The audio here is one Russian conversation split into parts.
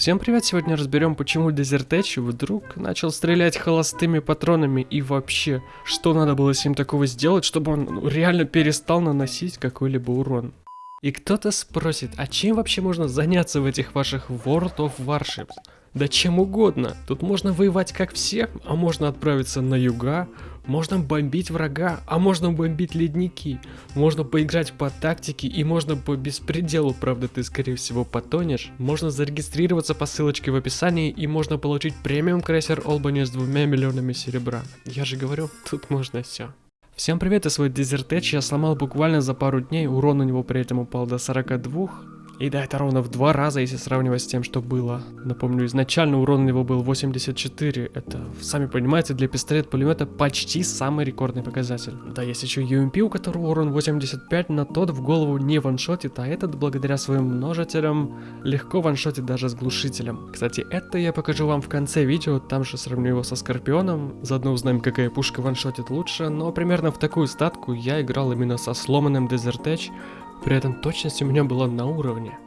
Всем привет, сегодня разберем, почему Edge вдруг начал стрелять холостыми патронами и вообще, что надо было с ним такого сделать, чтобы он ну, реально перестал наносить какой-либо урон. И кто-то спросит, а чем вообще можно заняться в этих ваших World of Warships? Да чем угодно. Тут можно воевать как все, а можно отправиться на юга, можно бомбить врага, а можно бомбить ледники. Можно поиграть по тактике и можно по беспределу, правда ты скорее всего потонешь. Можно зарегистрироваться по ссылочке в описании и можно получить премиум крейсер Олбани с двумя миллионами серебра. Я же говорю, тут можно все. Всем привет, я свой Desert я сломал буквально за пару дней, урон у него при этом упал до 42, и да, это ровно в два раза, если сравнивать с тем, что было. Напомню, изначально урон у него был 84. Это, сами понимаете, для пистолет-пулемета почти самый рекордный показатель. Да, есть еще UMP, у которого урон 85, но тот в голову не ваншотит, а этот, благодаря своим множителям, легко ваншотит даже с глушителем. Кстати, это я покажу вам в конце видео, там же сравню его со Скорпионом, заодно узнаем, какая пушка ваншотит лучше, но примерно в такую статку я играл именно со сломанным Desert Edge, при этом точность у меня была на уровне.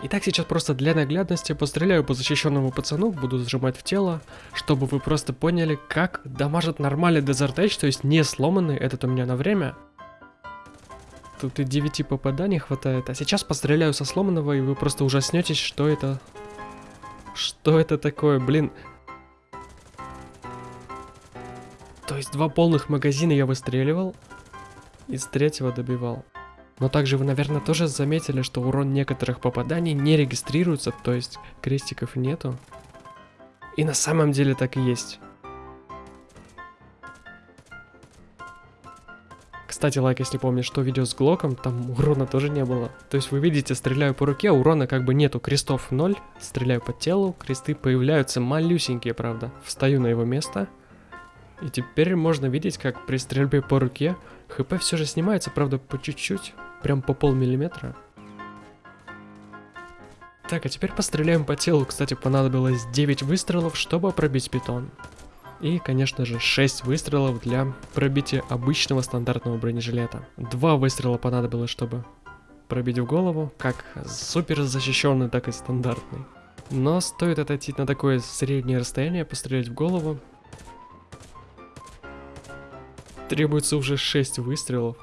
Итак, сейчас просто для наглядности постреляю по защищенному пацану, буду сжимать в тело, чтобы вы просто поняли, как дамажит нормальный Desert Edge, то есть не сломанный, этот у меня на время. Тут и 9 попаданий хватает, а сейчас постреляю со сломанного, и вы просто ужаснетесь, что это... Что это такое, блин... есть два полных магазина я выстреливал, из третьего добивал. Но также вы, наверное, тоже заметили, что урон некоторых попаданий не регистрируется, то есть крестиков нету. И на самом деле так и есть. Кстати, лайк, если помнишь, что видео с Глоком, там урона тоже не было. То есть вы видите, стреляю по руке, урона как бы нету, крестов 0, стреляю по телу, кресты появляются малюсенькие, правда. Встаю на его место, и теперь можно видеть, как при стрельбе по руке хп все же снимается, правда, по чуть-чуть, прям по полмиллиметра. Так, а теперь постреляем по телу. Кстати, понадобилось 9 выстрелов, чтобы пробить питон. И, конечно же, 6 выстрелов для пробития обычного стандартного бронежилета. Два выстрела понадобилось, чтобы пробить в голову, как супер защищенный, так и стандартный. Но стоит отойти на такое среднее расстояние, пострелять в голову, Требуется уже 6 выстрелов.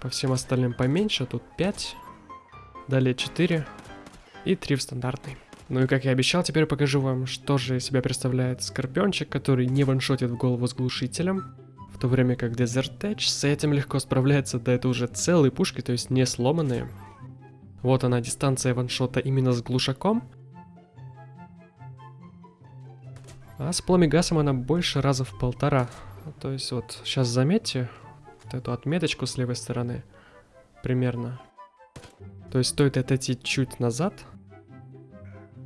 По всем остальным поменьше, тут 5. Далее 4. И 3 в стандартный. Ну и как я обещал, теперь покажу вам, что же из себя представляет Скорпиончик, который не ваншотит в голову с глушителем. В то время как Desert Edge с этим легко справляется, да это уже целые пушки, то есть не сломанные. Вот она, дистанция ваншота именно с глушаком. А с пламегасом она больше раза в полтора. То есть вот сейчас заметьте вот эту отметочку с левой стороны примерно. То есть стоит отойти чуть назад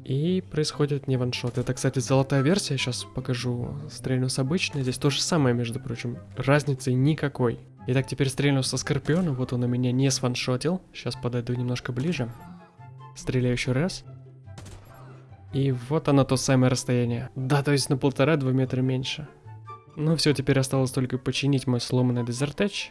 и происходит не ваншот. Это, кстати, золотая версия, сейчас покажу. Стрельну с обычной, здесь то же самое, между прочим. Разницы никакой. Итак, теперь стрельну со Скорпиона, вот он у меня не сваншотил. Сейчас подойду немножко ближе. Стреляю еще раз. И вот оно то самое расстояние. Да, то есть на полтора-два метра меньше. Ну все, теперь осталось только починить мой сломанный Edge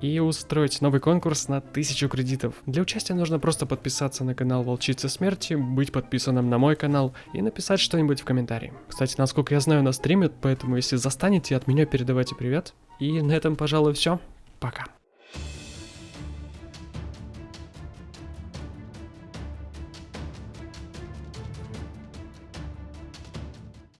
и устроить новый конкурс на 1000 кредитов. Для участия нужно просто подписаться на канал Волчица Смерти, быть подписанным на мой канал и написать что-нибудь в комментарии. Кстати, насколько я знаю, нас стримят, поэтому если застанете, от меня передавайте привет. И на этом, пожалуй, все. Пока.